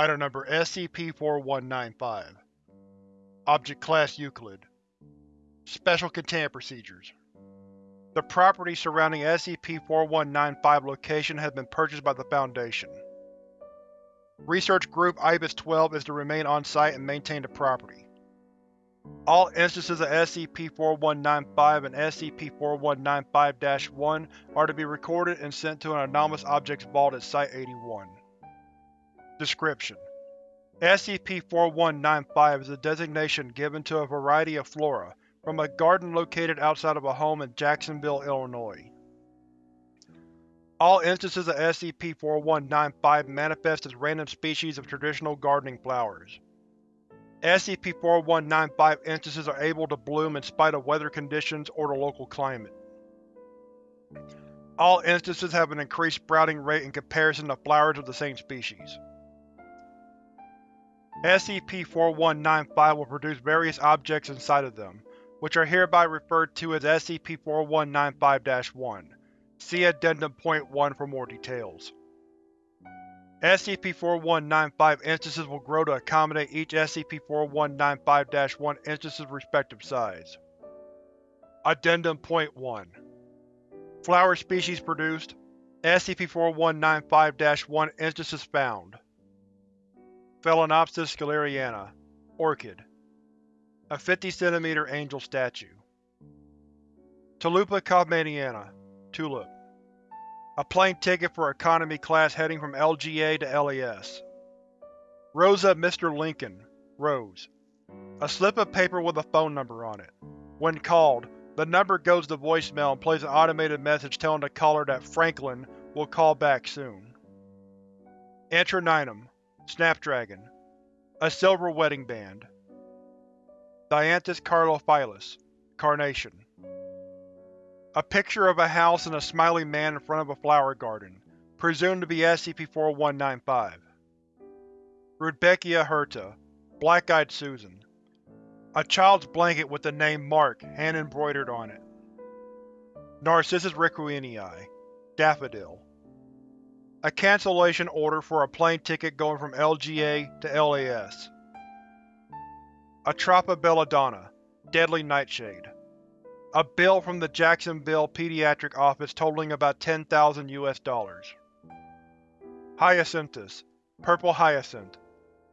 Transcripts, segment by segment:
Item Number SCP-4195 Object Class Euclid Special Containment Procedures The property surrounding SCP-4195 location has been purchased by the Foundation. Research Group IBIS-12 is to remain on-site and maintain the property. All instances of SCP-4195 and SCP-4195-1 are to be recorded and sent to an Anomalous Objects Vault at Site-81. Description: SCP-4195 is a designation given to a variety of flora from a garden located outside of a home in Jacksonville, Illinois. All instances of SCP-4195 manifest as random species of traditional gardening flowers. SCP-4195 instances are able to bloom in spite of weather conditions or the local climate. All instances have an increased sprouting rate in comparison to flowers of the same species. SCP-4195 will produce various objects inside of them, which are hereby referred to as SCP-4195-1. See Addendum Point 1 for more details. SCP-4195 instances will grow to accommodate each SCP-4195-1 instance's respective size. Addendum Point 1 Flower species produced SCP-4195-1 instances found Phalaenopsis schilleriana Orchid A 50 cm angel statue Tulipa kaufmanniana Tulip a plane ticket for economy class heading from LGA to LAS. Rosa Mr. Lincoln Rose. A slip of paper with a phone number on it. When called, the number goes to voicemail and plays an automated message telling the caller that Franklin will call back soon. Antirrhinum Snapdragon A silver wedding band. Dianthus caryophyllus Carnation a picture of a house and a smiling man in front of a flower garden, presumed to be SCP-4195. Rudbeckia hirta, Black-Eyed Susan. A child's blanket with the name Mark hand-embroidered on it. Narcissus requienii, Daffodil. A cancellation order for a plane ticket going from LGA to LAS. Atropa belladonna, Deadly Nightshade. A bill from the Jacksonville Pediatric Office totaling about 10,000 US dollars. Hyacinthus, Purple Hyacinth,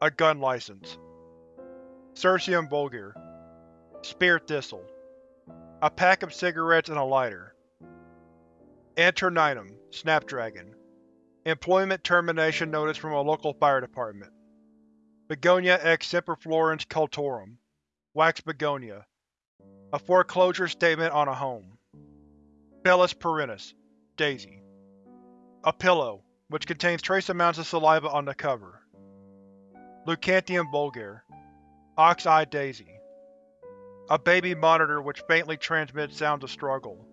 a gun license. Cirsium vulgare, Spear Thistle, a pack of cigarettes and a lighter. Antirrhinum, Snapdragon, employment termination notice from a local fire department. Begonia ex semperflorens cultorum, wax begonia, a foreclosure statement on a home. Bellis perennis, Daisy. A pillow, which contains trace amounts of saliva on the cover. Leucanthemum vulgare, Ox-Eye Daisy. A baby monitor which faintly transmits sounds of struggle.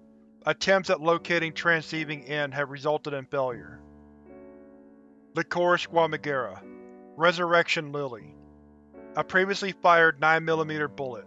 Attempts at locating transceiving end have resulted in failure. Lycoris squamigera, Resurrection Lily. A previously fired 9mm bullet.